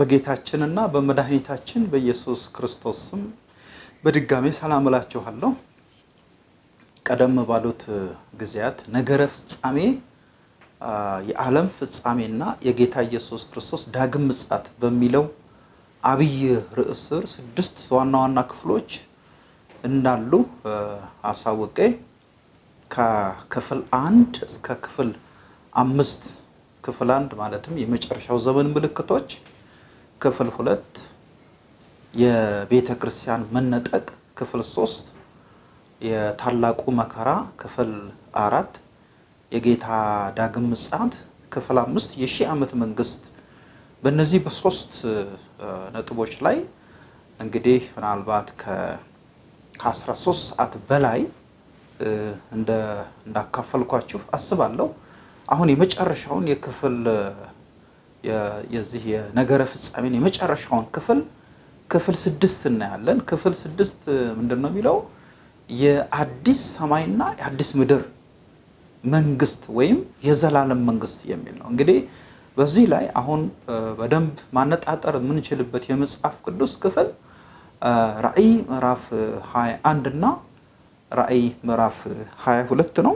በጌታችንና በመድኃኒታችን በኢየሱስ ክርስቶስ ስም በድጋሜ ሰላም እላችኋለሁ። ቀደም ባሉት ጊዜያት ነገረ ፍጻሜ የዓለም ፍጻሜና የጌታ ኢየሱስ ክርስቶስ ዳግም ምጽአት በሚለው አብይ ርዕስ ስር ስድስት ዋና ዋና ክፍሎች እንዳሉ አሳውቄ ከክፍል አንድ እስከ ክፍል አምስት ክፍል አንድ ማለትም የመጨረሻው ዘመን ምልክቶች፣ ክፍል ሁለት የቤተ ክርስቲያን መነጠቅ፣ ክፍል ሶስት የታላቁ መከራ፣ ክፍል አራት የጌታ ዳግም ምጽአት፣ ክፍል አምስት የሺህ ዓመት መንግስት። በእነዚህ በሶስት ነጥቦች ላይ እንግዲህ ምናልባት ከ13 ሰዓት በላይ እንዳካፈልኳችሁ አስባለሁ። አሁን የመጨረሻውን የክፍል የዚህ የነገረ ፍጻሜን የመጨረሻውን ክፍል ክፍል ስድስት እናያለን። ክፍል ስድስት ምንድን ነው የሚለው የአዲስ ሰማይና የአዲስ ምድር መንግስት ወይም የዘላለም መንግስት የሚል ነው። እንግዲህ በዚህ ላይ አሁን በደንብ ማነጣጠር የምንችልበት የመጽሐፍ ቅዱስ ክፍል ራእይ ምዕራፍ 21 እና ራእይ ምዕራፍ 22 ነው።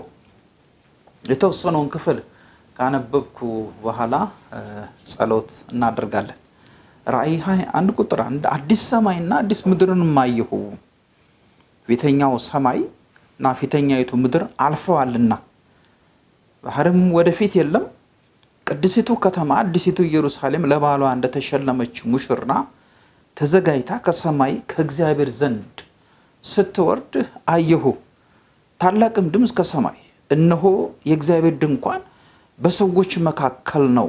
የተወሰነውን ክፍል ካነበብኩ በኋላ ጸሎት እናደርጋለን። ራእይ 21 ቁጥር አንድ አዲስ ሰማይና አዲስ ምድርን አየሁ፣ ፊተኛው ሰማይ እና ፊተኛይቱ ምድር አልፈዋልና ባህርም ወደፊት የለም። ቅድስቱ ከተማ አዲሲቱ ኢየሩሳሌም ለባሏ እንደተሸለመች ሙሽራ ተዘጋጅታ ከሰማይ ከእግዚአብሔር ዘንድ ስትወርድ አየሁ። ታላቅም ድምፅ ከሰማይ እነሆ የእግዚአብሔር ድንኳን በሰዎች መካከል ነው፣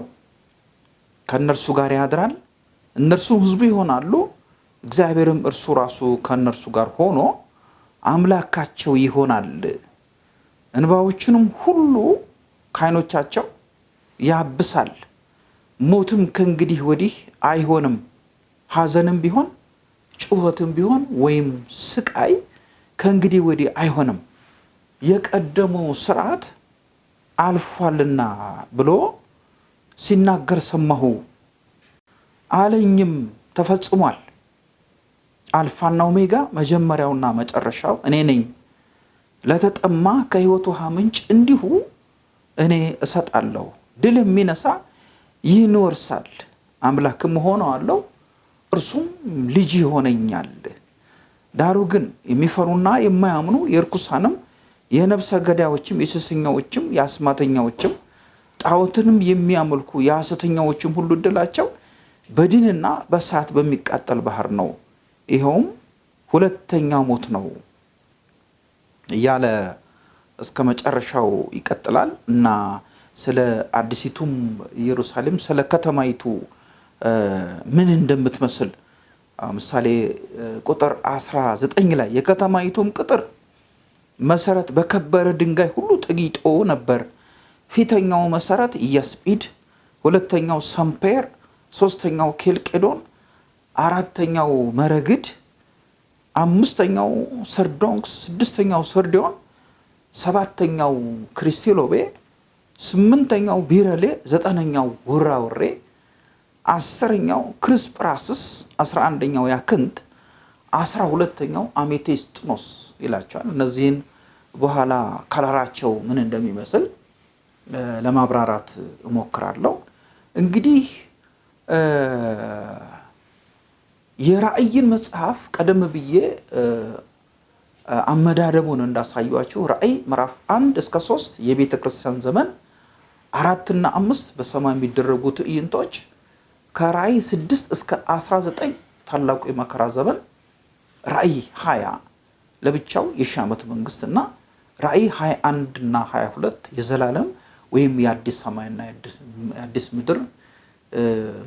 ከእነርሱ ጋር ያድራል፣ እነርሱም ሕዝቡ ይሆናሉ። እግዚአብሔርም እርሱ ራሱ ከእነርሱ ጋር ሆኖ አምላካቸው ይሆናል። እንባዎችንም ሁሉ ከዓይኖቻቸው ያብሳል። ሞትም ከእንግዲህ ወዲህ አይሆንም፣ ሐዘንም ቢሆን ጩኸትም ቢሆን ወይም ስቃይ ከእንግዲህ ወዲህ አይሆንም፣ የቀደመው ስርዓት አልፏልና ብሎ ሲናገር ሰማሁ። አለኝም ተፈጽሟል። አልፋና ኦሜጋ መጀመሪያውና መጨረሻው እኔ ነኝ። ለተጠማ ከሕይወት ውሃ ምንጭ እንዲሁ እኔ እሰጣለሁ። ድል የሚነሳ ይህን አምላክም እሆነዋለሁ፣ እርሱም ልጅ ይሆነኛል። ዳሩ ግን የሚፈሩና የማያምኑ የርኩሳንም የነፍሰ ገዳዮችም የሴሰኛዎችም የአስማተኛዎችም ጣዖትንም የሚያመልኩ የሐሰተኛዎችም ሁሉ ዕድላቸው በዲንና በእሳት በሚቃጠል ባህር ነው። ይኸውም ሁለተኛ ሞት ነው እያለ እስከ መጨረሻው ይቀጥላል እና ስለ አዲሲቱም ኢየሩሳሌም ስለ ከተማይቱ ምን እንደምትመስል ምሳሌ ቁጥር 19 ላይ የከተማይቱም ቅጥር መሰረት በከበረ ድንጋይ ሁሉ ተጊጦ ነበር። ፊተኛው መሰረት ኢያስጲድ፣ ሁለተኛው ሰምፔር፣ ሶስተኛው ኬልቄዶን፣ አራተኛው መረግድ፣ አምስተኛው ሰርዶንክስ፣ ስድስተኛው ሰርዲዮን፣ ሰባተኛው ክሪስቴሎቤ፣ ስምንተኛው ቢረሌ፣ ዘጠነኛው ውራውሬ፣ አስረኛው ክርስጵራስስ፣ አስራ አንደኛው ያክንት፣ አስራ ሁለተኛው አሜቴስጥኖስ ይላቸዋል። እነዚህን በኋላ ከለራቸው ምን እንደሚመስል ለማብራራት እሞክራለሁ። እንግዲህ የራእይን መጽሐፍ ቀደም ብዬ አመዳደቡን እንዳሳዩቸው ራእይ ምዕራፍ አንድ እስከ ሶስት የቤተ ክርስቲያን ዘመን አራትና አምስት በሰማይ የሚደረጉ ትዕይንቶች ከራእይ ስድስት እስከ አስራ ዘጠኝ ታላቁ የመከራ ዘመን ራእይ ሀያ ለብቻው የሺህ ዓመት መንግስት እና ራእይ 21 እና 22 የዘላለም ወይም የአዲስ ሰማይና የአዲስ ምድር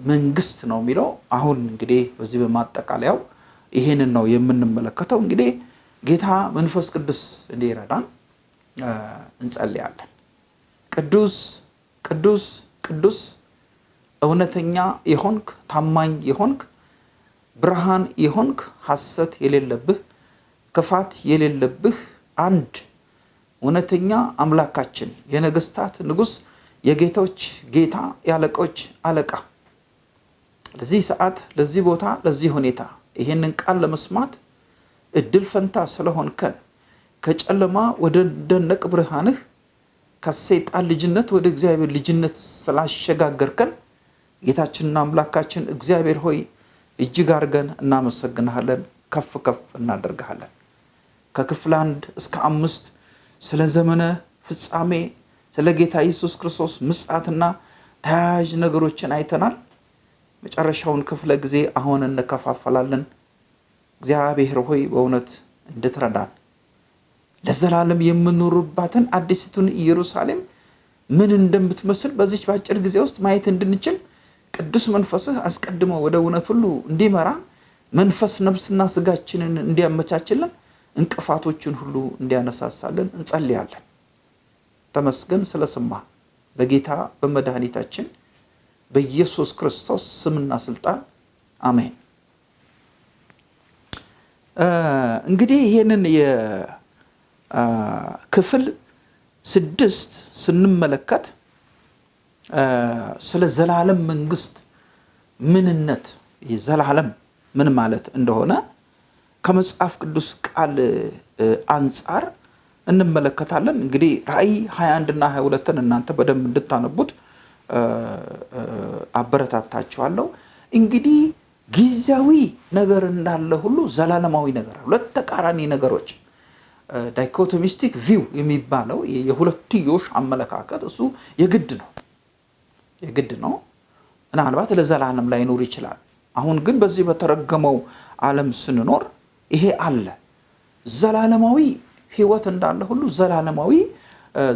መንግስት ነው የሚለው። አሁን እንግዲህ በዚህ በማጠቃለያው ይሄንን ነው የምንመለከተው። እንግዲህ ጌታ መንፈስ ቅዱስ እንዲረዳን እንጸልያለን። ቅዱስ ቅዱስ ቅዱስ እውነተኛ የሆንክ ታማኝ የሆንክ ብርሃን የሆንክ ሐሰት የሌለብህ ክፋት የሌለብህ አንድ እውነተኛ አምላካችን የነገስታት ንጉሥ የጌቶች ጌታ የአለቆች አለቃ ለዚህ ሰዓት፣ ለዚህ ቦታ፣ ለዚህ ሁኔታ ይሄንን ቃል ለመስማት እድል ፈንታ ስለሆንከን ከጨለማ ወደ ደነቅ ብርሃንህ ከሰይጣን ልጅነት ወደ እግዚአብሔር ልጅነት ስላሸጋገርከን ጌታችንና አምላካችን እግዚአብሔር ሆይ እጅግ አድርገን እናመሰግንሃለን፣ ከፍ ከፍ እናደርግሃለን። ከክፍል አንድ እስከ አምስት ስለ ዘመነ ፍጻሜ ስለ ጌታ ኢየሱስ ክርስቶስ ምጽአትና ተያያዥ ነገሮችን አይተናል። መጨረሻውን ክፍለ ጊዜ አሁን እንከፋፈላለን። እግዚአብሔር ሆይ በእውነት እንድትረዳን ለዘላለም የምኖርባትን አዲስቱን ኢየሩሳሌም ምን እንደምትመስል በዚች በአጭር ጊዜ ውስጥ ማየት እንድንችል ቅዱስ መንፈስህ አስቀድሞ ወደ እውነት ሁሉ እንዲመራን መንፈስ ነፍስና ስጋችንን እንዲያመቻችልን እንቅፋቶችን ሁሉ እንዲያነሳሳልን እንጸልያለን። ተመስገን ስለሰማ በጌታ በመድኃኒታችን በኢየሱስ ክርስቶስ ስምና ስልጣን አሜን። እንግዲህ ይህንን የክፍል ስድስት ስንመለከት ስለ ዘላለም መንግስት ምንነት ዘላለም ምን ማለት እንደሆነ ከመጽሐፍ ቅዱስ ቃል አንጻር እንመለከታለን። እንግዲህ ራእይ 21 እና 22ን እናንተ በደንብ እንድታነቡት አበረታታችኋለሁ። እንግዲህ ጊዜያዊ ነገር እንዳለ ሁሉ ዘላለማዊ ነገር ሁለት ተቃራኒ ነገሮች dichotomistic view የሚባለው የሁለትዮሽ አመለካከት እሱ የግድ ነው የግድ ነው። ምናልባት ለዘላለም ላይኖር ይችላል። አሁን ግን በዚህ በተረገመው ዓለም ስንኖር ይሄ አለ። ዘላለማዊ ህይወት እንዳለ ሁሉ ዘላለማዊ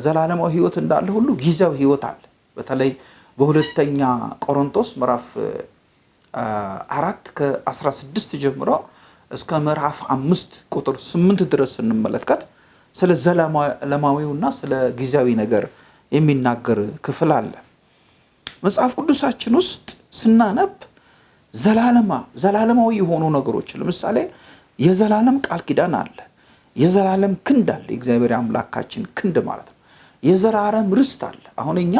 ዘላለማዊ ህይወት እንዳለ ሁሉ ጊዜያዊ ህይወት አለ። በተለይ በሁለተኛ ቆሮንቶስ ምዕራፍ አራት ከ16 ጀምሮ እስከ ምዕራፍ አምስት ቁጥር ስምንት ድረስ ስንመለከት ስለ ዘላለማዊውና ስለ ጊዜያዊ ነገር የሚናገር ክፍል አለ። መጽሐፍ ቅዱሳችን ውስጥ ስናነብ ዘላለማ ዘላለማዊ የሆኑ ነገሮች ለምሳሌ የዘላለም ቃል ኪዳን አለ። የዘላለም ክንድ አለ። የእግዚአብሔር አምላካችን ክንድ ማለት ነው። የዘላለም ርስት አለ። አሁን እኛ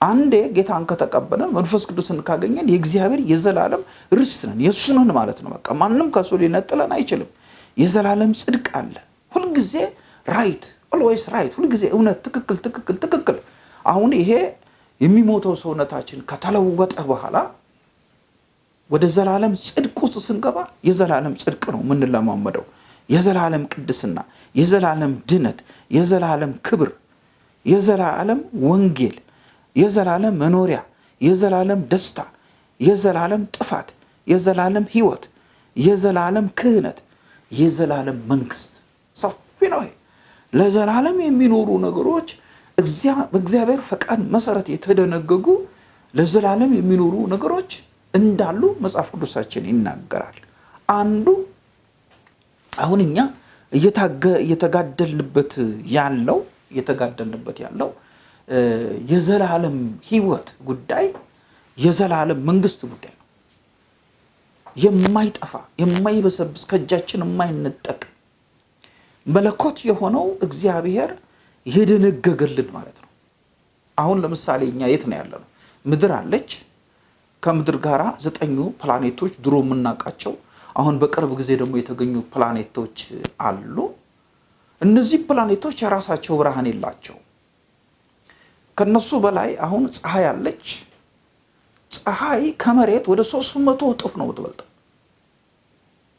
አንዴ ጌታን ከተቀበለን መንፈስ ቅዱስን ካገኘን የእግዚአብሔር የዘላለም ርስት ነን፣ የእሱ ማለት ነው። በቃ ማንም ከሱ ሊነጥለን አይችልም። የዘላለም ጽድቅ አለ። ሁልጊዜ right always right፣ ሁልጊዜ እውነት፣ ትክክል፣ ትክክል፣ ትክክል። አሁን ይሄ የሚሞተው ሰውነታችን ከተለወጠ በኋላ ወደ ዘላለም ጽድቅ ውስጥ ስንገባ የዘላለም ጽድቅ ነው የምንለማመደው። የዘላለም ቅድስና፣ የዘላለም ድነት፣ የዘላለም ክብር፣ የዘላለም ወንጌል፣ የዘላለም መኖሪያ፣ የዘላለም ደስታ፣ የዘላለም ጥፋት፣ የዘላለም ሕይወት፣ የዘላለም ክህነት፣ የዘላለም መንግስት ሰፊ ነው። ለዘላለም የሚኖሩ ነገሮች በእግዚአብሔር ፈቃድ መሰረት የተደነገጉ ለዘላለም የሚኖሩ ነገሮች እንዳሉ መጽሐፍ ቅዱሳችን ይናገራል። አንዱ አሁን እኛ እየተጋደልንበት ያለው እየተጋደልንበት ያለው የዘላለም ሕይወት ጉዳይ የዘላለም መንግስት ጉዳይ ነው። የማይጠፋ የማይበሰብስ ከእጃችን የማይነጠቅ መለኮት የሆነው እግዚአብሔር የደነገገልን ማለት ነው። አሁን ለምሳሌ እኛ የት ነው ያለነው? ምድር አለች። ከምድር ጋር ዘጠኙ ፕላኔቶች ድሮ የምናውቃቸው አሁን በቅርብ ጊዜ ደግሞ የተገኙ ፕላኔቶች አሉ። እነዚህ ፕላኔቶች የራሳቸው ብርሃን የላቸውም። ከነሱ በላይ አሁን ፀሐይ አለች። ፀሐይ ከመሬት ወደ ሶስት መቶ እጥፍ ነው የምትበልጠው።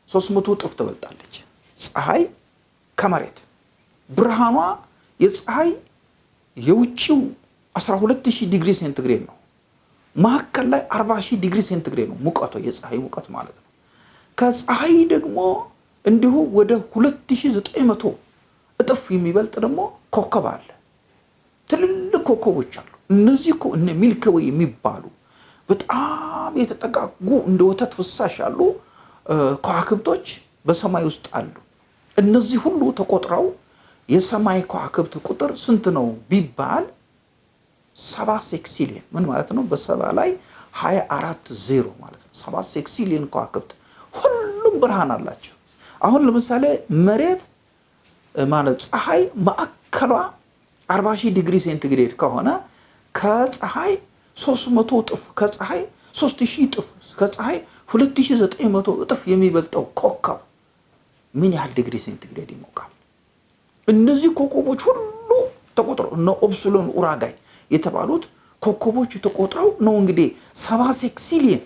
ሶስት መቶ እጥፍ ትበልጣለች ፀሐይ ከመሬት ብርሃኗ የፀሐይ የውጭው 12000 ዲግሪ ሴንቲግሬድ ነው። መካከል ላይ 40000 ዲግሪ ሴንቲግሬድ ነው ሙቀቷ፣ የፀሐይ ሙቀት ማለት ነው። ከፀሐይ ደግሞ እንዲሁ ወደ 2900 እጥፍ የሚበልጥ ደግሞ ኮከብ አለ። ትልልቅ ኮከቦች አሉ። እነዚህ እኮ እነ ሚልኪ ዌይ የሚባሉ በጣም የተጠጋጉ እንደ ወተት ፍሳሽ ያሉ ከዋክብቶች በሰማይ ውስጥ አሉ። እነዚህ ሁሉ ተቆጥረው የሰማይ ከዋክብት ቁጥር ስንት ነው ቢባል ሰባ sextillion ምን ማለት ነው? በሰባ ላይ ሀያ አራት ዜሮ ማለት ነው። ሰባ ሴክሲሊየን ከዋክብት ሁሉም ብርሃን አላቸው። አሁን ለምሳሌ መሬት ማለት ፀሐይ ማዕከሏ አርባ ሺህ ዲግሪ ሴንቲግሬድ ከሆነ ከፀሐይ ሶስት መቶ እጥፍ ከፀሐይ ሶስት ሺህ እጥፍ ከፀሐይ ሁለት ሺህ ዘጠኝ መቶ እጥፍ የሚበልጠው ኮከብ ምን ያህል ዲግሪ ሴንቲግሬድ ይሞቃል? እነዚህ ኮከቦች ሁሉ ተቆጥረው እነ ኦፕስሎን ኡራጋይ የተባሉት ኮከቦች ተቆጥረው ነው እንግዲህ ሰባ ሴክሲሊየን።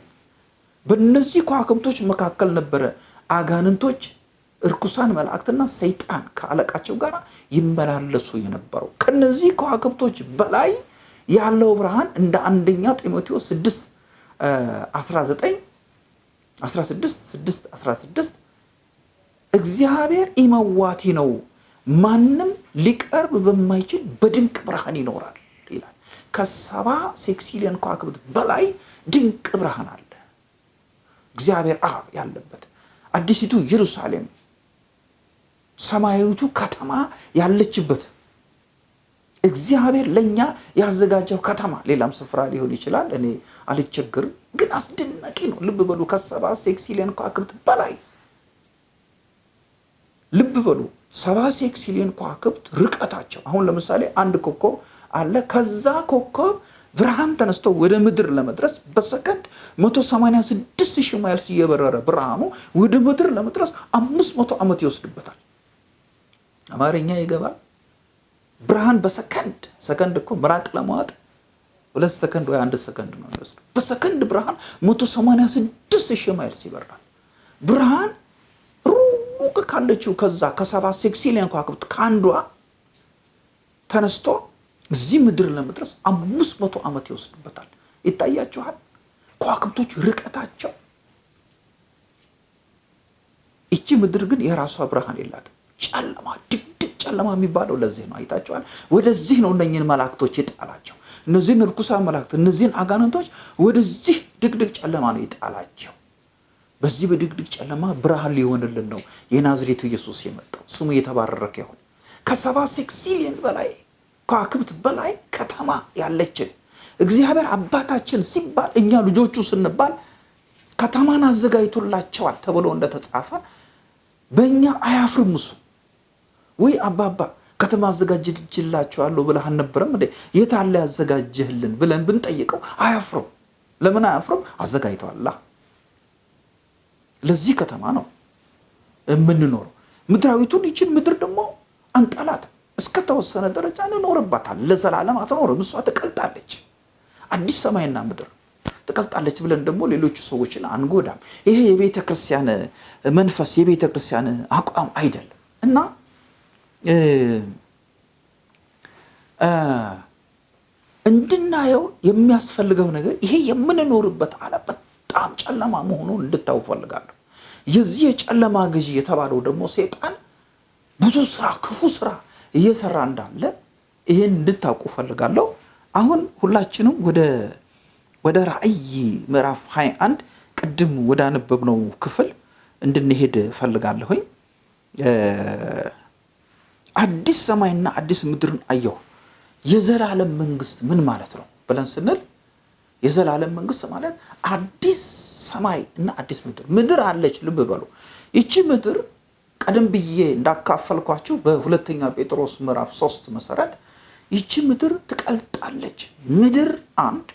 በእነዚህ ከዋክብቶች መካከል ነበረ አጋንንቶች እርኩሳን መላእክትና ሰይጣን ከአለቃቸው ጋር ይመላለሱ የነበረው። ከነዚህ ከዋክብቶች በላይ ያለው ብርሃን እንደ አንደኛ ጢሞቴዎስ 6 19 16 6 16 እግዚአብሔር ኢመዋቲ ነው፣ ማንም ሊቀርብ በማይችል በድንቅ ብርሃን ይኖራል ከሰባ ሴክሲሊየን ከዋክብት በላይ ድንቅ ብርሃን አለ። እግዚአብሔር አብ ያለበት አዲሲቱ ኢየሩሳሌም ሰማያዊቱ ከተማ ያለችበት እግዚአብሔር ለእኛ ያዘጋጀው ከተማ ሌላም ስፍራ ሊሆን ይችላል። እኔ አልቸግርም፣ ግን አስደናቂ ነው። ልብ በሉ ከሰባ ሴክሲሊየን ከዋክብት በላይ ልብ በሉ ሰባ sextillion ከዋክብት ርቀታቸው አሁን ለምሳሌ አንድ ኮከብ አለ። ከዛ ኮከብ ብርሃን ተነስቶ ወደ ምድር ለመድረስ በሰከንድ 186 ሺህ miles እየበረረ ብርሃኑ ወደ ምድር ለመድረስ 500 ዓመት ይወስድበታል። አማርኛ ይገባል? ብርሃን በሰከንድ ሰከንድ እኮ ምራቅ ለማዋጥ ሁለት ሰከንድ ወይ አንድ ሰከንድ ነው የሚወስዱ። በሰከንድ ብርሃን 186 ሺህ miles ይበራል። ብርሃን ሩቅ ካለችው ከዛ ከሰባ sextillion ከዋክብት ከአንዷ ተነስቶ እዚህ ምድር ለመድረስ አምስት መቶ ዓመት ይወስድበታል። ይታያችኋል ከዋክብቶች ርቀታቸው። ይቺ ምድር ግን የራሷ ብርሃን የላትም። ጨለማ፣ ድቅድቅ ጨለማ የሚባለው ለዚህ ነው። አይታችኋል። ወደዚህ ነው እነኝህን መላእክቶች የጣላቸው። እነዚህን እርኩሳን መላእክት፣ እነዚህን አጋንንቶች ወደዚህ ድቅድቅ ጨለማ ነው የጣላቸው። በዚህ በድቅድቅ ጨለማ ብርሃን ሊሆንልን ነው የናዝሬቱ ኢየሱስ የመጣው። ስሙ የተባረከ ይሁን። ከሰባ ሴክሲሊየን በላይ ከዋክብት በላይ ከተማ ያለችን እግዚአብሔር አባታችን ሲባል እኛ ልጆቹ ስንባል ከተማን አዘጋጅቶላቸዋል ተብሎ እንደተጻፈ በእኛ አያፍርም እሱ። ወይ አባባ ከተማ አዘጋጅላቸዋለሁ ብለህ አልነበረም እንዴ? የት አለ ያዘጋጀህልን ብለን ብንጠይቀው አያፍርም። ለምን አያፍርም? አዘጋጅተዋላ። ለዚህ ከተማ ነው የምንኖረው። ምድራዊቱን ይችን ምድር ደግሞ አንጠላት። እስከተወሰነ ደረጃ እንኖርባታል። ለዘላለም አትኖርም። እሷ ትቀልጣለች። አዲስ ሰማይና ምድር ትቀልጣለች ብለን ደግሞ ሌሎቹ ሰዎችን አንጎዳም። ይሄ የቤተ ክርስቲያን መንፈስ የቤተ ክርስቲያን አቋም አይደለም እና እንድናየው የሚያስፈልገው ነገር ይሄ የምንኖርበት ዓለም በጣም ጨለማ መሆኑን እንድታው ፈልጋለሁ። የዚህ የጨለማ ገዢ የተባለው ደግሞ ሴጣን ብዙ ስራ፣ ክፉ ስራ እየሰራ እንዳለ ይህን እንድታውቁ ፈልጋለሁ። አሁን ሁላችንም ወደ ወደ ራእይ ምዕራፍ 21 ቅድም ወዳነበብነው ክፍል እንድንሄድ ፈልጋለሁኝ። አዲስ ሰማይና አዲስ ምድርን አየሁ። የዘላለም መንግስት ምን ማለት ነው ብለን ስንል የዘላለም መንግስት ማለት አዲስ ሰማይ እና አዲስ ምድር ምድር አለች። ልብ በሉ ይቺ ምድር ቀደም ብዬ እንዳካፈልኳችሁ በሁለተኛ ጴጥሮስ ምዕራፍ ሶስት መሰረት ይቺ ምድር ትቀልጣለች። ምድር አንድ፣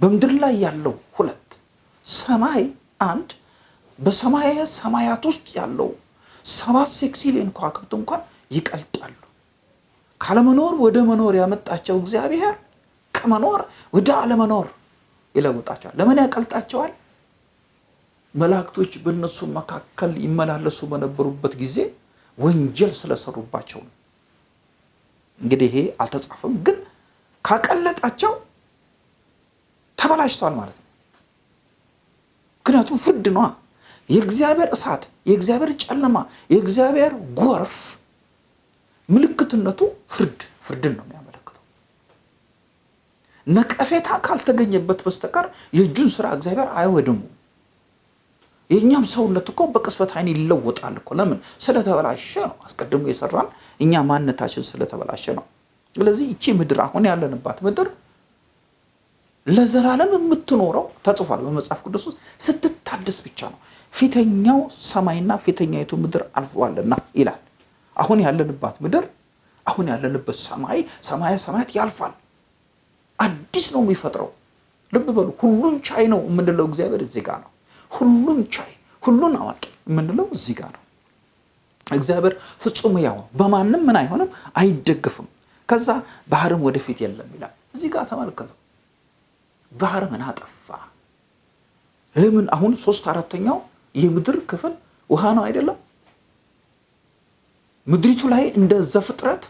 በምድር ላይ ያለው ሁለት፣ ሰማይ አንድ፣ በሰማየ ሰማያት ውስጥ ያለው ሰባት ሴክሲሊየን ከዋክብት እንኳን ይቀልጣሉ። ካለመኖር ወደ መኖር ያመጣቸው እግዚአብሔር ከመኖር ወደ አለመኖር ይለውጣቸዋል። ለምን ያቀልጣቸዋል? መላእክቶች በእነሱ መካከል ይመላለሱ በነበሩበት ጊዜ ወንጀል ስለሰሩባቸው ነው። እንግዲህ ይሄ አልተጻፈም፣ ግን ካቀለጣቸው ተበላሽተዋል ማለት ነው። ምክንያቱም ፍርድ ነዋ። የእግዚአብሔር እሳት፣ የእግዚአብሔር ጨለማ፣ የእግዚአብሔር ጎርፍ ምልክትነቱ ፍርድ ፍርድን ነው ነቀፌታ ካልተገኘበት በስተቀር የእጁን ስራ እግዚአብሔር አይወድሙ። የእኛም ሰውነት እኮ በቅጽበት አይን ይለወጣል እኮ። ለምን? ስለተበላሸ ነው። አስቀድሞ የሰራን እኛ ማንነታችን ስለተበላሸ ነው። ስለዚህ ይቺ ምድር አሁን ያለንባት ምድር ለዘላለም የምትኖረው ተጽፏል በመጽሐፍ ቅዱስ ውስጥ ስትታደስ ብቻ ነው። ፊተኛው ሰማይና ፊተኛይቱ ምድር አልፈዋልና ይላል። አሁን ያለንባት ምድር አሁን ያለንበት ሰማይ ሰማየ ሰማያት ያልፋል። አዲስ ነው የሚፈጥረው። ልብ በሉ። ሁሉን ቻይ ነው የምንለው እግዚአብሔር እዚህ ጋር ነው። ሁሉን ቻይ፣ ሁሉን አዋቂ የምንለው እዚህ ጋር ነው። እግዚአብሔር ፍጹም ያው በማንም ምን አይሆንም፣ አይደግፍም። ከዛ ባህርም ወደፊት የለም ይላል። እዚህ ጋር ተመልከተው። ባህር ምን አጠፋ? ለምን አሁን ሶስት አራተኛው የምድር ክፍል ውሃ ነው አይደለም? ምድሪቱ ላይ እንደ ዘፍጥረት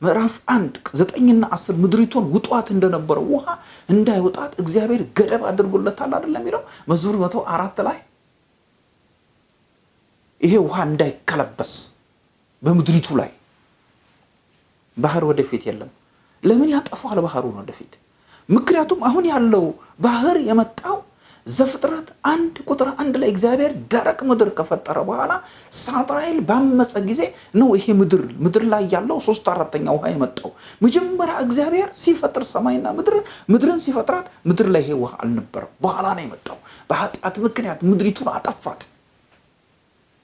ምዕራፍ አንድ ዘጠኝና አስር ምድሪቱን ውጧት እንደነበረው ውሃ እንዳይወጣት እግዚአብሔር ገደብ አድርጎለታል አይደለም የሚለው መዝሙር መቶ አራት ላይ ይሄ ውሃ እንዳይከለበስ በምድሪቱ ላይ ባህር ወደፊት የለም። ለምን ያጠፋዋል ባህሩን ወደፊት? ምክንያቱም አሁን ያለው ባህር የመጣው ዘፍጥረት አንድ ቁጥር አንድ ላይ እግዚአብሔር ደረቅ ምድር ከፈጠረ በኋላ ሳጥናኤል ባመፀ ጊዜ ነው ይሄ ምድር ምድር ላይ ያለው ሶስት አራተኛ ውሃ የመጣው። መጀመሪያ እግዚአብሔር ሲፈጥር ሰማይና ምድርን ምድርን ሲፈጥራት ምድር ላይ ይሄ ውሃ አልነበረም። በኋላ ነው የመጣው። በኃጢአት ምክንያት ምድሪቱን አጠፋት።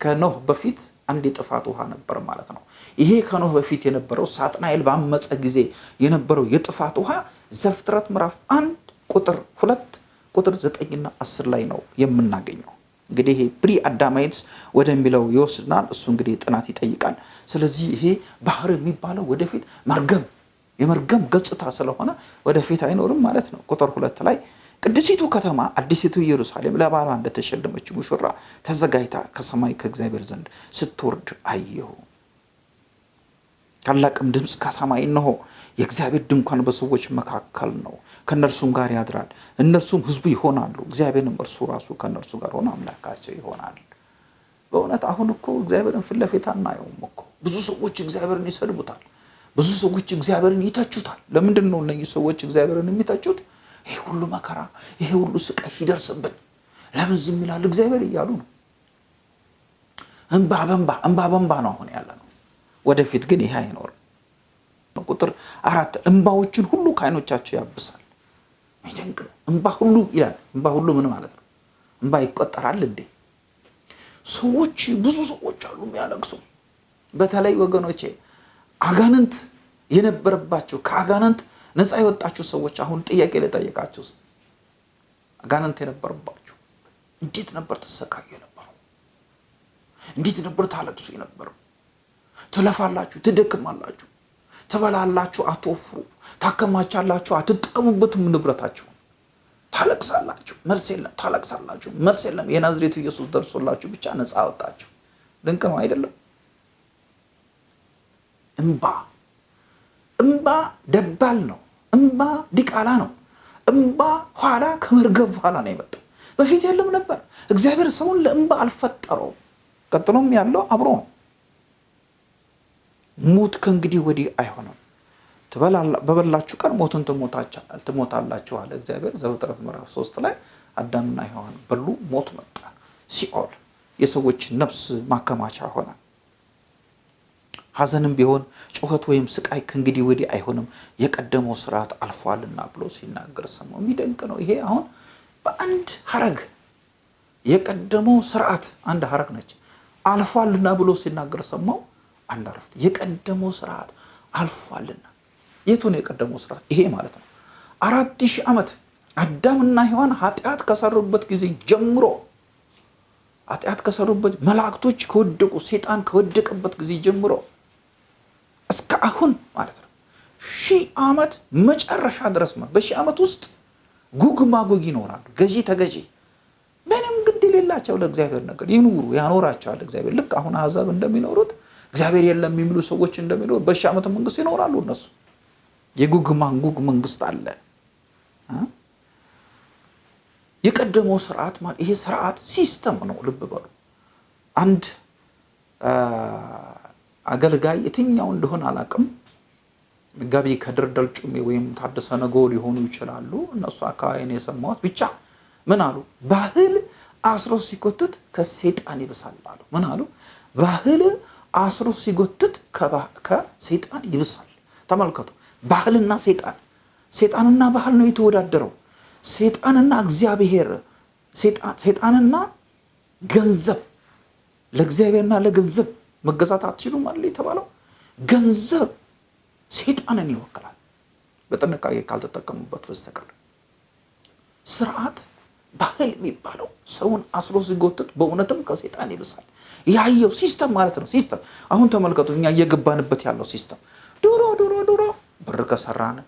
ከኖህ በፊት አንድ የጥፋት ውሃ ነበር ማለት ነው። ይሄ ከኖህ በፊት የነበረው ሳጥናኤል ባመፀ ጊዜ የነበረው የጥፋት ውሃ ዘፍጥረት ምዕራፍ አንድ ቁጥር ሁለት ቁጥር ዘጠኝና አስር ላይ ነው የምናገኘው። እንግዲህ ይሄ ፕሪ አዳማይትስ ወደሚለው ይወስድናል። እሱ እንግዲህ ጥናት ይጠይቃል። ስለዚህ ይሄ ባህር የሚባለው ወደፊት መርገም የመርገም ገጽታ ስለሆነ ወደፊት አይኖርም ማለት ነው። ቁጥር ሁለት ላይ ቅድሲቱ ከተማ አዲሲቱ ኢየሩሳሌም ለባሏ እንደተሸለመች ሙሽራ ተዘጋጅታ ከሰማይ ከእግዚአብሔር ዘንድ ስትወርድ አየሁ። ታላቅም ድምፅ ከሰማይ እነሆ የእግዚአብሔር ድንኳን በሰዎች መካከል ነው፣ ከእነርሱም ጋር ያድራል፣ እነርሱም ሕዝቡ ይሆናሉ። እግዚአብሔርም እርሱ ራሱ ከእነርሱ ጋር ሆኖ አምላካቸው ይሆናል። በእውነት አሁን እኮ እግዚአብሔርን ፊት ለፊት አናየውም እኮ። ብዙ ሰዎች እግዚአብሔርን ይሰድቡታል። ብዙ ሰዎች እግዚአብሔርን ይተቹታል። ለምንድን ነው እነዚህ ሰዎች እግዚአብሔርን የሚተቹት? ይሄ ሁሉ መከራ፣ ይሄ ሁሉ ስቃይ ይደርስብን ለምን ዝም ይላል እግዚአብሔር እያሉ ነው። እንባ በንባ እንባ በንባ ነው አሁን ያለ ነው። ወደፊት ግን ይሄ አይኖርም። ቁጥር አራት እንባዎችን ሁሉ ከዓይኖቻቸው ያብሳል። ነው። እንባ ሁሉ ይላል። እንባ ሁሉ ምን ማለት ነው? እንባ ይቆጠራል እንዴ? ሰዎች ብዙ ሰዎች አሉ የሚያለቅሱ። በተለይ ወገኖቼ አጋንንት የነበረባቸው ከአጋንንት ነፃ የወጣችሁ ሰዎች አሁን ጥያቄ ልጠይቃችሁ ውስጥ አጋንንት የነበረባችሁ እንዴት ነበር ተሰቃዩ የነበረው? እንዴት ነበር ታለቅሱ የነበረው? ትለፋላችሁ፣ ትደክማላችሁ፣ ትበላላችሁ፣ አትወፍሩ፣ ታከማቻላችሁ፣ አትጠቀሙበትም ንብረታችሁ፣ ታለቅሳላችሁ፣ መልስ የለም፣ ታለቅሳላችሁ፣ መልስ የለም። የናዝሬቱ ኢየሱስ ደርሶላችሁ ብቻ ነፃ አወጣችሁ። ድንቅ ነው አይደለም? እምባ እምባ ደባል ነው። እምባ ዲቃላ ነው። እምባ ኋላ ከመርገብ በኋላ ነው የመጣው። በፊት የለም ነበር። እግዚአብሔር ሰውን ለእምባ አልፈጠረውም። ቀጥሎም ያለው አብሮ ነው። ሞት ከእንግዲህ ወዲህ አይሆንም፣ በበላችሁ ቀን ሞትን ትሞታላችሁ አለ እግዚአብሔር። ዘፍጥረት ምዕራፍ ሶስት ላይ አዳምና ሔዋን በሉ፣ ሞት መጣ። ሲኦል የሰዎች ነፍስ ማከማቻ ሆነ። ሐዘንም ቢሆን ጩኸት ወይም ስቃይ ከእንግዲህ ወዲህ አይሆንም የቀደመው ስርዓት አልፏልና ብሎ ሲናገር ሰማው። የሚደንቅ ነው። ይሄ አሁን በአንድ ሀረግ የቀደመው ስርዓት አንድ ሀረግ ነች። አልፏልና ብሎ ሲናገር ሰማው። አንድ አረፍት የቀደመው ስርዓት አልፏልና። የቱ ነው የቀደመው ስርዓት? ይሄ ማለት ነው አራት ሺህ ዓመት አዳምና ሔዋን ኃጢአት ከሰሩበት ጊዜ ጀምሮ ኃጢአት ከሰሩበት መላእክቶች ከወደቁ ሴጣን ከወደቀበት ጊዜ ጀምሮ እስከ አሁን ማለት ነው ሺህ ዓመት መጨረሻ ድረስ በሺህ ዓመት ውስጥ ጉግ ማጉግ ይኖራሉ። ገዢ ተገዢ ምንም ግድ የሌላቸው ለእግዚአብሔር ነገር ይኑሩ፣ ያኖራቸዋል እግዚአብሔር። ልክ አሁን አሕዛብ እንደሚኖሩት እግዚአብሔር የለም የሚሉ ሰዎች እንደሚኖሩ በሺህ ዓመት መንግስት ይኖራሉ እነሱ። የጉግ ማጉግ መንግስት አለ። የቀደመው ስርዓት ማለት ይሄ ስርዓት system ነው። ልብ በሉ አንድ አገልጋይ የትኛው እንደሆነ አላውቅም። መጋቢ ከድር ደልጩሜ ወይም ታደሰ ነገ ሊሆኑ ይችላሉ። እነሱ አካባቢ ነው የሰማሁት። ብቻ ምን አሉ? ባህል አስሮ ሲጎትት ከሴጣን ይብሳል አሉ። ምን አሉ? ባህል አስሮ ሲጎትት ከሴጣን ይብሳል። ተመልከቱ፣ ባህልና ሴጣን ሴጣንና ባህል ነው የተወዳደረው። ሴጣንና እግዚአብሔር ሴጣንና ገንዘብ ለእግዚአብሔርና ለገንዘብ መገዛት አትችሉም አለ የተባለው። ገንዘብ ሴጣንን ይወክላል በጥንቃቄ ካልተጠቀሙበት በስተቀር ስርዓት ባህል የሚባለው ሰውን አስሮ ሲጎትት በእውነትም ከሴጣን ይብሳል። ያየው system ማለት ነው። system አሁን ተመልከቱ፣ እኛ እየገባንበት ያለው system ድሮ ድሮ ድሮ ብር ከሰራን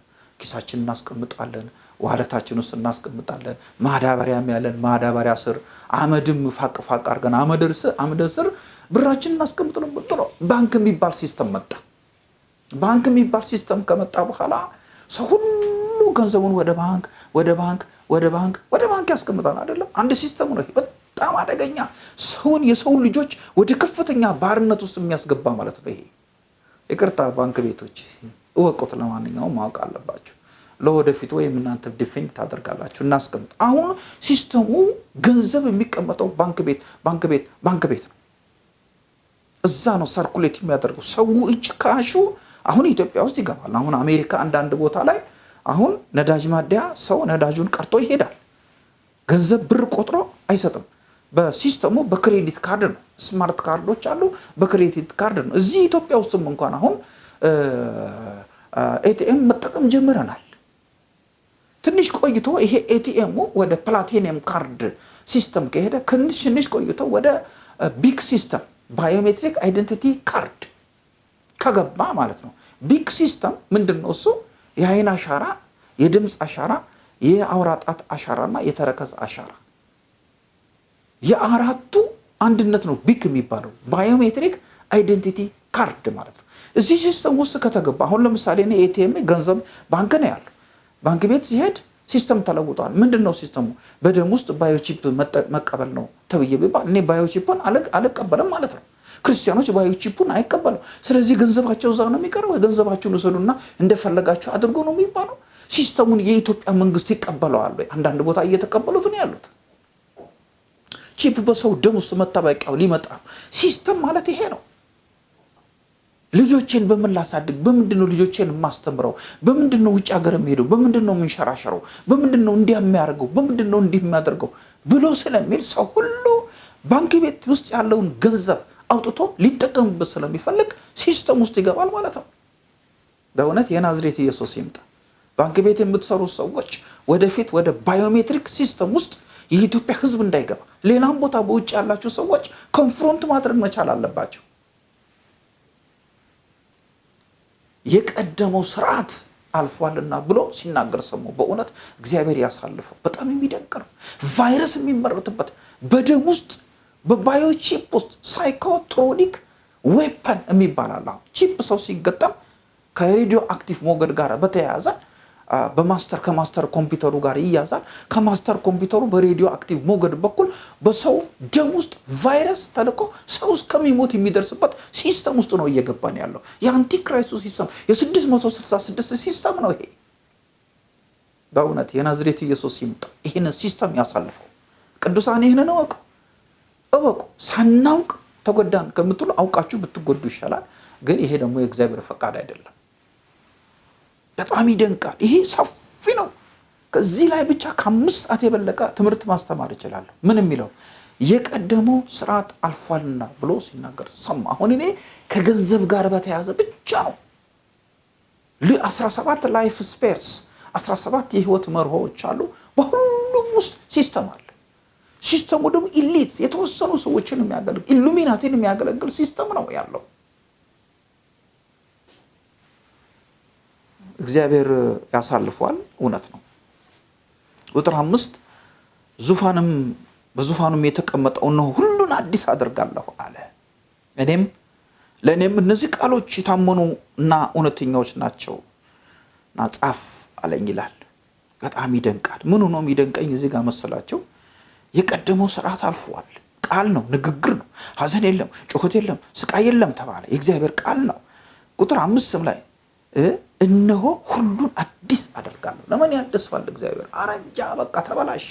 ኪሳችን እናስቀምጣለን፣ ዋለታችን ውስጥ እናስቀምጣለን። ማዳበሪያም ያለን ማዳበሪያ ስር አመድም ፋቅ ፋቅ አድርገን አመድ ስር ብራችን እናስቀምጥ ነበር። ድሮ ባንክ የሚባል system መጣ። ባንክ የሚባል system ከመጣ በኋላ ሰው ሁሉ ገንዘቡን ወደ ባንክ ወደ ባንክ ወደ ባንክ ወደ ባንክ ያስቀምጣል። አይደለም አንድ system ነው። በጣም አደገኛ ሰውን የሰውን ልጆች ወደ ከፍተኛ ባርነት ውስጥ የሚያስገባ ማለት ነው። ይሄ ይቅርታ ባንክ ቤቶች እወቁት። ለማንኛውም ማወቅ አለባቸው። ለወደፊት ወይም እናንተ defend ታደርጋላችሁ። እናስቀምጥ። አሁን system ኡ ገንዘብ የሚቀመጠው ባንክ ቤት ባንክ ቤት ባንክ ቤት ነው። እዛ ነው circulate የሚያደርገው ሰው እጅ cash ኡ አሁን ኢትዮጵያ ውስጥ ይገባል። አሁን አሜሪካ አንዳንድ ቦታ ላይ አሁን ነዳጅ ማደያ ሰው ነዳጁን ቀርቶ ይሄዳል። ገንዘብ ብር ቆጥሮ አይሰጥም። በ system ኡ በ credit card ነው። smart card ኦች አሉ፣ በ credit card ነው። እዚህ ኢትዮጵያ ውስጥም እንኳን አሁን ATM መጠቀም ጀምረናል። ትንሽ ቆይቶ ይሄ ATM ኡ ወደ platinum card system ከሄደ ትንሽ ቆይቶ ወደ ቢግ system biometric identity card ከገባ ማለት ነው። ቢግ system ምንድን ነው? እሱ የአይን አሻራ፣ የድምፅ አሻራ፣ የአውራ ጣት አሻራና የተረከዝ አሻራ የአራቱ አንድነት ነው ቢግ የሚባለው biometric identity card ማለት ነው። እዚህ system ውስጥ ከተገባ አሁን ለምሳሌ እኔ ATM ገንዘብ ባንክ ነው ያለው። ባንክ ቤት ሲሄድ system ተለውጧል። ምንድን ነው system ኡ? በደም ውስጥ biochip መቀበል ነው ተብዬ ቢባል እኔ biochip ን አልቀበልም ማለት ነው። ክርስቲያኖች biochip ኡን አይቀበልም። ስለዚህ ገንዘባቸው እዛ ነው የሚቀረው። ገንዘባችሁን ውሰዱና እንደፈለጋችሁ አድርጎ ነው የሚባለው። system ኡን የኢትዮጵያ መንግስት ይቀበለዋል ወይ? አንዳንድ ቦታ እየተቀበሉት ነው ያሉት። chip በሰው ደም ውስጥ መታወቂያው ሊመጣ system ማለት ይሄ ነው። ልጆቼን በምን ላሳድግ? በምንድን ነው ልጆቼን የማስተምረው? በምንድን ነው ውጭ ሀገር የሚሄደው? በምንድን ነው የምንሸራሸረው? በምንድን ነው እንዲህ የሚያደርገው? በምንድን ነው እንዲህ የሚያደርገው ብሎ ስለሚል ሰው ሁሉ ባንክ ቤት ውስጥ ያለውን ገንዘብ አውጥቶ ሊጠቀምበት ስለሚፈልግ system ውስጥ ይገባል ማለት ነው። በእውነት የናዝሬት ኢየሱስ ይምጣ። ባንክ ቤት የምትሰሩ ሰዎች ወደፊት ወደ biometric system ውስጥ የኢትዮጵያ ሕዝብ እንዳይገባ ሌላም ቦታ በውጭ ያላችሁ ሰዎች confront ማድረግ መቻል አለባቸው። የቀደመው ስርዓት አልፏልና ብሎ ሲናገር ሰሙ። በእውነት እግዚአብሔር ያሳልፈው። በጣም የሚደንቅ ነው። ቫይረስ የሚመረትበት በደም ውስጥ በ biochip ውስጥ psychotronic weapon የሚባል አለ። chip ሰው ሲገጠም ከ radioactive ሞገድ ጋር በተያያዘ በ master ከ master ኮምፒውተሩ ጋር ይያዛል። ከ master ኮምፒውተሩ በ radioactive ሞገድ በኩል በሰው ደም ውስጥ ቫይረስ ተልኮ ሰው እስከሚሞት የሚደርስበት system ውስጥ ነው እየገባን ያለው። የ antichrist ኡ system የ666 system ነው ይሄ። በእውነት የናዝሬት ኢየሱስ ይምጣ፣ ይህንን system ያሳልፈው። ቅዱሳን ይህንን እወቁ እወቁ። ሳናውቅ ተጎዳን ከምትሉ አውቃችሁ ብትጎዱ ይሻላል። ግን ይሄ ደግሞ የእግዚአብሔር ፈቃድ አይደለም። በጣም ይደንቃል። ይሄ ሰፊ ነው። ከዚህ ላይ ብቻ ከአምስት ሰዓት የበለጠ ትምህርት ማስተማር እችላለሁ። ምን የሚለው የቀደመው ስርዓት አልፏልና ብሎ ሲናገር ሰማ። አሁን እኔ ከገንዘብ ጋር በተያያዘ ብቻ ነው 17 life spheres 17 የህይወት መርሆዎች አሉ። በሁሉም ውስጥ system አለ። system ኡ ደግሞ elite የተወሰኑ ሰዎችን የሚያገለግል ኢሉሚናቲን የሚያገለግል system ነው ያለው። እግዚአብሔር ያሳልፏል። እውነት ነው። ቁጥር አምስት ዙፋንም በዙፋኑም የተቀመጠው ነው ሁሉን አዲስ አደርጋለሁ አለ። እኔም ለእኔም እነዚህ ቃሎች የታመኑ እና እውነተኛዎች ናቸው እና ጻፍ አለኝ ይላል። በጣም ይደንቃል። ምኑ ነው የሚደንቀኝ እዚህ ጋር መሰላቸው? የቀደመው ስርዓት አልፏል። ቃል ነው፣ ንግግር ነው። ሐዘን የለም፣ ጩኸት የለም፣ ስቃይ የለም ተባለ። የእግዚአብሔር ቃል ነው። ቁጥር አምስትም ላይ እነሆ ሁሉን አዲስ አደርጋለሁ። ለምን ያድሰዋል እግዚአብሔር? አረጃ፣ በቃ ተበላሸ።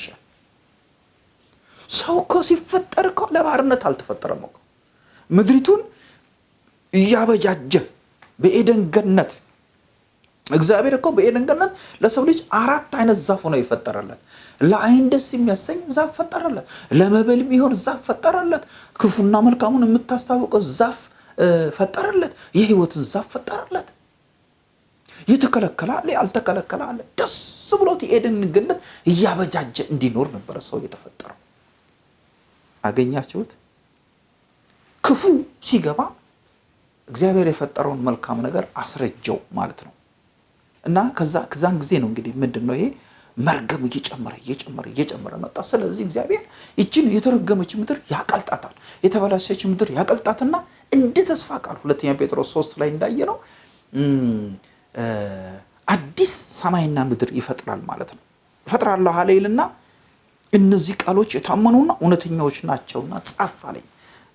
ሰው እኮ ሲፈጠር እኮ ለባርነት አልተፈጠረም እኮ ምድሪቱን እያበጃጀ በኤደን ገነት እግዚአብሔር እኮ በኤደን ገነት ለሰው ልጅ አራት አይነት ዛፍ ነው የፈጠረለት። ለአይን ደስ የሚያሰኝ ዛፍ ፈጠረለት። ለመብል የሚሆን ዛፍ ፈጠረለት። ክፉና መልካሙን የምታስታውቀው ዛፍ ፈጠረለት። የህይወትን ዛፍ ፈጠረለት። የተከለከለ አለ፣ ያልተከለከለ አለ። ደስ ብሎት የኤደንን ገነት እያበጃጀ እንዲኖር ነበረ ሰው የተፈጠረው። አገኛችሁት? ክፉ ሲገባ እግዚአብሔር የፈጠረውን መልካም ነገር አስረጀው ማለት ነው። እና ከዛ ከዛን ጊዜ ነው እንግዲህ ምንድን ነው ይሄ መርገም እየጨመረ እየጨመረ እየጨመረ መጣ። ስለዚህ እግዚአብሔር ይችን የተረገመች ምድር ያቀልጣታል፣ የተበላሸች ምድር ያቀልጣትና እንደ ተስፋ ቃል ሁለተኛ ጴጥሮስ ሶስት ላይ እንዳየ ነው አዲስ ሰማይና ምድር ይፈጥራል ማለት ነው። እፈጥራለሁ አለ ይልና እነዚህ ቃሎች የታመኑና እውነተኛዎች ናቸውና ጻፍ አለኝ።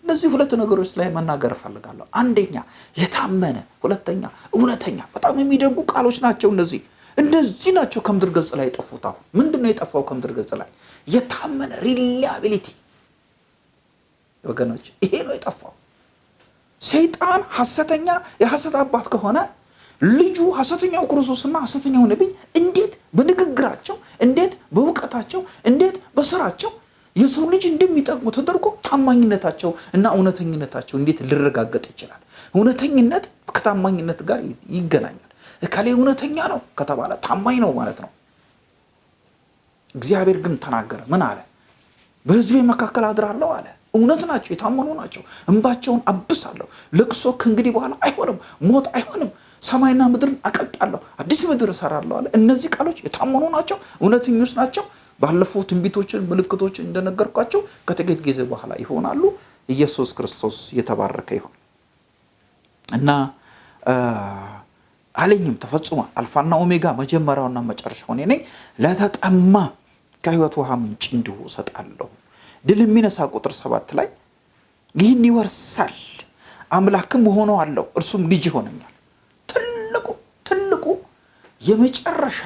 እነዚህ ሁለት ነገሮች ላይ መናገር እፈልጋለሁ። አንደኛ የታመነ፣ ሁለተኛ እውነተኛ። በጣም የሚደጉ ቃሎች ናቸው እነዚህ እነዚህ ናቸው ከምድር ገጽ ላይ የጠፉት። አሁን ምንድን ነው የጠፋው ከምድር ገጽ ላይ? የታመነ ሪላያቢሊቲ ወገኖች፣ ይሄ ነው የጠፋው። ሰይጣን ሐሰተኛ የሐሰት አባት ከሆነ ልጁ ሐሰተኛው ክርስቶስና ሐሰተኛው ነቢይ እንዴት በንግግራቸው እንዴት በእውቀታቸው እንዴት በስራቸው የሰው ልጅ እንደሚጠቅሙ ተደርጎ ታማኝነታቸው እና እውነተኝነታቸው እንዴት ሊረጋገጥ ይችላል? እውነተኝነት ከታማኝነት ጋር ይገናኛል። እከሌ እውነተኛ ነው ከተባለ ታማኝ ነው ማለት ነው። እግዚአብሔር ግን ተናገረ። ምን አለ? በሕዝቤ መካከል አድራለሁ አለ። እውነት ናቸው፣ የታመኑ ናቸው። እንባቸውን አብሳለሁ። ለቅሶ ከእንግዲህ በኋላ አይሆንም፣ ሞት አይሆንም። ሰማይና ምድርን አቀልጣለሁ፣ አዲስ ምድር እሰራለሁ አለ። እነዚህ ቃሎች የታመኑ ናቸው፣ እውነተኞች ናቸው። ባለፈው ትንቢቶችን፣ ምልክቶችን እንደነገርኳቸው ከጥቂት ጊዜ በኋላ ይሆናሉ። ኢየሱስ ክርስቶስ የተባረከ ይሆን እና አለኝም ተፈጽሟል። አልፋና ኦሜጋ መጀመሪያውና መጨረሻው እኔ ነኝ። ለተጠማ ከሕይወት ውሃ ምንጭ እንዲሁ እሰጣለሁ። ድል የሚነሳ ቁጥር ሰባት ላይ ይህን ይወርሳል፣ አምላክም እሆነዋለሁ፣ እርሱም ልጅ ይሆነኛል። የመጨረሻ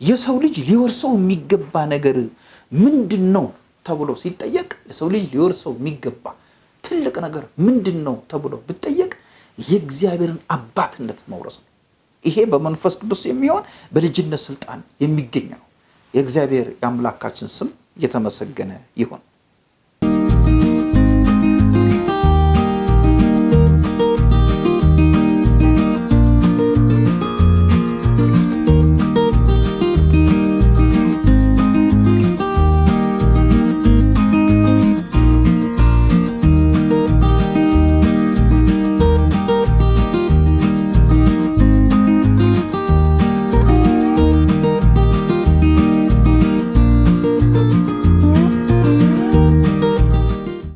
የሰው ልጅ ሊወርሰው የሚገባ ነገር ምንድን ነው ተብሎ ሲጠየቅ የሰው ልጅ ሊወርሰው የሚገባ ትልቅ ነገር ምንድን ነው ተብሎ ብጠየቅ የእግዚአብሔርን አባትነት መውረስ ነው። ይሄ በመንፈስ ቅዱስ የሚሆን በልጅነት ስልጣን የሚገኝ ነው። የእግዚአብሔር የአምላካችን ስም እየተመሰገነ ይሁን።